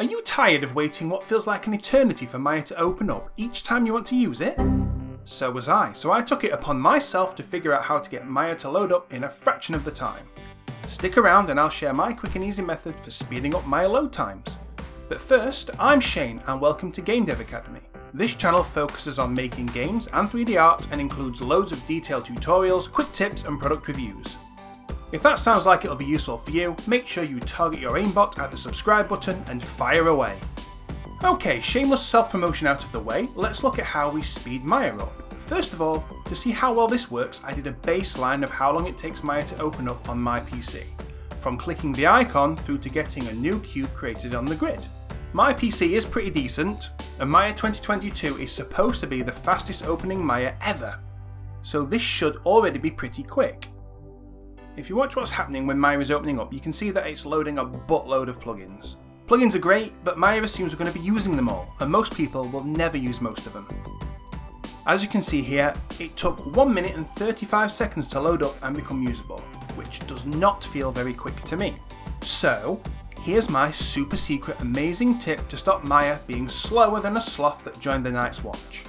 Are you tired of waiting what feels like an eternity for Maya to open up each time you want to use it? So was I, so I took it upon myself to figure out how to get Maya to load up in a fraction of the time. Stick around and I'll share my quick and easy method for speeding up Maya load times. But first, I'm Shane and welcome to Game Dev Academy. This channel focuses on making games and 3D art and includes loads of detailed tutorials, quick tips and product reviews. If that sounds like it'll be useful for you, make sure you target your aimbot at the subscribe button and fire away. Okay, shameless self-promotion out of the way, let's look at how we speed Maya up. First of all, to see how well this works, I did a baseline of how long it takes Maya to open up on my PC, from clicking the icon through to getting a new cube created on the grid. My PC is pretty decent, and Maya 2022 is supposed to be the fastest opening Maya ever, so this should already be pretty quick. If you watch what's happening when Maya is opening up, you can see that it's loading a buttload of plugins. Plugins are great, but Maya assumes we're going to be using them all, and most people will never use most of them. As you can see here, it took 1 minute and 35 seconds to load up and become usable, which does not feel very quick to me. So, here's my super secret amazing tip to stop Maya being slower than a sloth that joined the Night's Watch.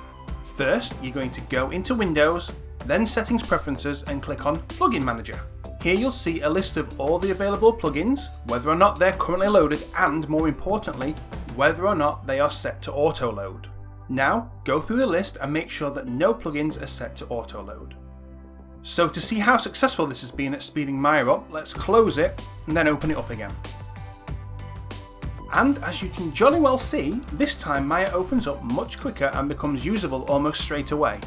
First, you're going to go into Windows, then Settings Preferences and click on Plugin Manager. Here you'll see a list of all the available plugins, whether or not they're currently loaded and more importantly, whether or not they are set to auto load. Now go through the list and make sure that no plugins are set to auto load. So to see how successful this has been at speeding Maya up, let's close it and then open it up again. And as you can jolly well see, this time Maya opens up much quicker and becomes usable almost straight away.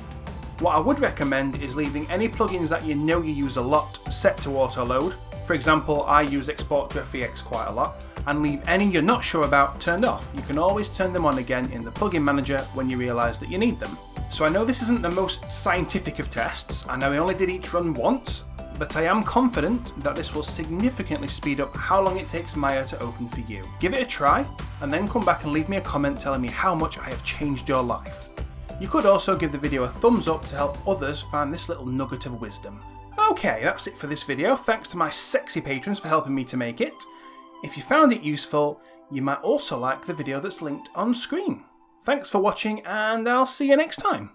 What I would recommend is leaving any plugins that you know you use a lot set to auto load. For example, I use Export to FBX quite a lot, and leave any you're not sure about turned off. You can always turn them on again in the plugin manager when you realise that you need them. So I know this isn't the most scientific of tests, I know I only did each run once, but I am confident that this will significantly speed up how long it takes Maya to open for you. Give it a try, and then come back and leave me a comment telling me how much I have changed your life. You could also give the video a thumbs up to help others find this little nugget of wisdom. Okay, that's it for this video. Thanks to my sexy patrons for helping me to make it. If you found it useful, you might also like the video that's linked on screen. Thanks for watching and I'll see you next time.